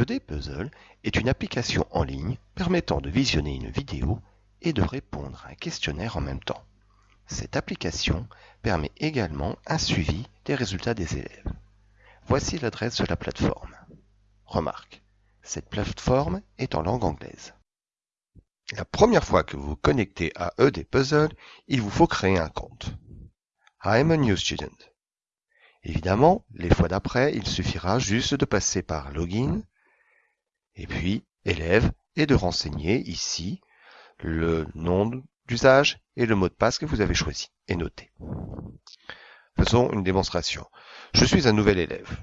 ED Puzzle est une application en ligne permettant de visionner une vidéo et de répondre à un questionnaire en même temps. Cette application permet également un suivi des résultats des élèves. Voici l'adresse de la plateforme. Remarque, cette plateforme est en langue anglaise. La première fois que vous vous connectez à ED Puzzle, il vous faut créer un compte. I'm a new student. Évidemment, les fois d'après, il suffira juste de passer par Login, et puis élève, et de renseigner ici le nom d'usage et le mot de passe que vous avez choisi et noté. Faisons une démonstration. Je suis un nouvel élève.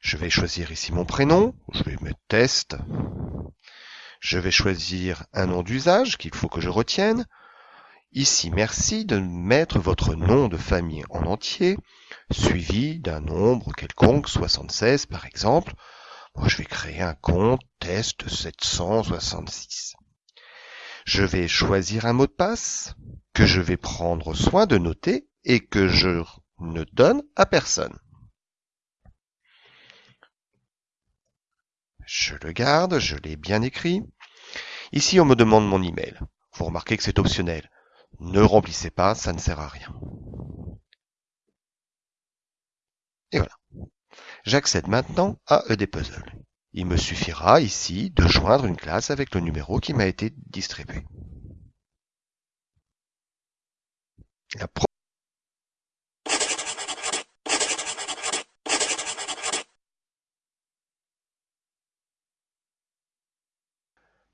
Je vais choisir ici mon prénom, je vais mettre test. Je vais choisir un nom d'usage qu'il faut que je retienne. Ici, merci de mettre votre nom de famille en entier, suivi d'un nombre quelconque, 76 par exemple. Moi, je vais créer un compte test 766. Je vais choisir un mot de passe que je vais prendre soin de noter et que je ne donne à personne. Je le garde, je l'ai bien écrit. Ici, on me demande mon email. Vous remarquez que c'est optionnel. Ne remplissez pas, ça ne sert à rien. Et voilà. J'accède maintenant à ED Puzzle. Il me suffira ici de joindre une classe avec le numéro qui m'a été distribué.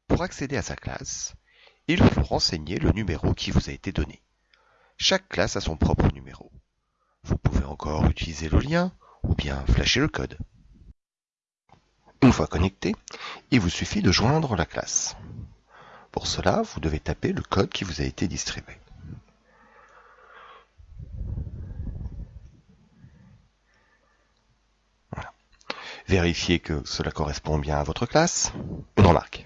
Pour accéder à sa classe, il faut renseigner le numéro qui vous a été donné. Chaque classe a son propre numéro. Vous pouvez encore utiliser le lien ou bien flasher le code. Une fois connecté, il vous suffit de joindre la classe. Pour cela, vous devez taper le code qui vous a été distribué. Vérifiez que cela correspond bien à votre classe. Une remarque.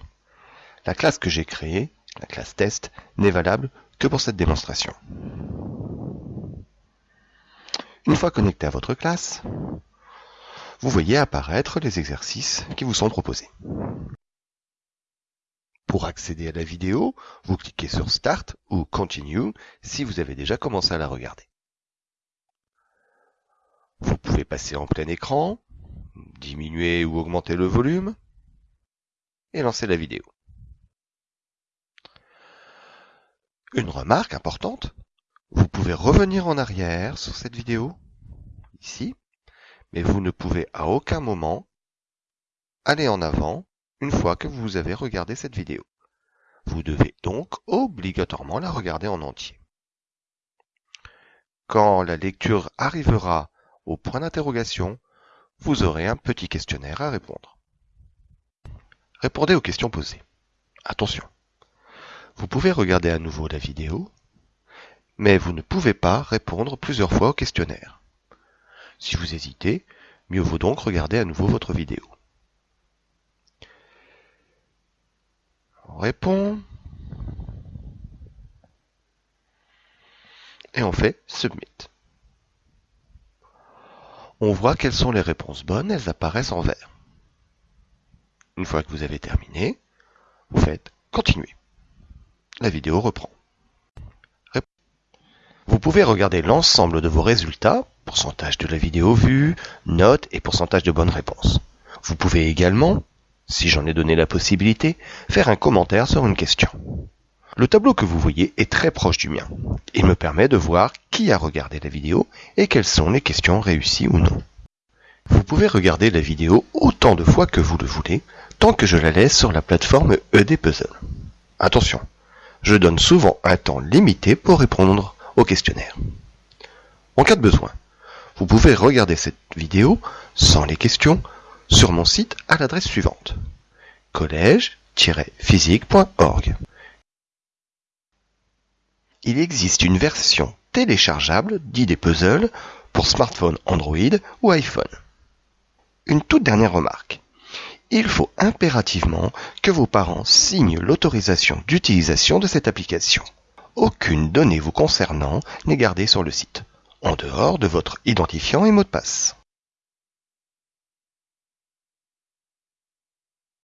La classe que j'ai créée, la classe test, n'est valable que pour cette démonstration. Une fois connecté à votre classe, vous voyez apparaître les exercices qui vous sont proposés. Pour accéder à la vidéo, vous cliquez sur Start ou Continue si vous avez déjà commencé à la regarder. Vous pouvez passer en plein écran, diminuer ou augmenter le volume et lancer la vidéo. Une remarque importante, vous pouvez revenir en arrière sur cette vidéo, ici, mais vous ne pouvez à aucun moment aller en avant une fois que vous avez regardé cette vidéo. Vous devez donc obligatoirement la regarder en entier. Quand la lecture arrivera au point d'interrogation, vous aurez un petit questionnaire à répondre. Répondez aux questions posées. Attention, vous pouvez regarder à nouveau la vidéo, mais vous ne pouvez pas répondre plusieurs fois au questionnaire. Si vous hésitez, mieux vaut donc regarder à nouveau votre vidéo. On répond. Et on fait Submit. On voit quelles sont les réponses bonnes, elles apparaissent en vert. Une fois que vous avez terminé, vous faites Continuer. La vidéo reprend. Vous pouvez regarder l'ensemble de vos résultats, pourcentage de la vidéo vue, notes et pourcentage de bonnes réponses. Vous pouvez également, si j'en ai donné la possibilité, faire un commentaire sur une question. Le tableau que vous voyez est très proche du mien. Il me permet de voir qui a regardé la vidéo et quelles sont les questions réussies ou non. Vous pouvez regarder la vidéo autant de fois que vous le voulez, tant que je la laisse sur la plateforme ED Puzzle. Attention, je donne souvent un temps limité pour répondre au questionnaire. En cas de besoin, vous pouvez regarder cette vidéo sans les questions sur mon site à l'adresse suivante collège-physique.org. Il existe une version téléchargeable d'idées puzzle pour smartphone Android ou iPhone. Une toute dernière remarque. Il faut impérativement que vos parents signent l'autorisation d'utilisation de cette application. Aucune donnée vous concernant n'est gardée sur le site, en dehors de votre identifiant et mot de passe.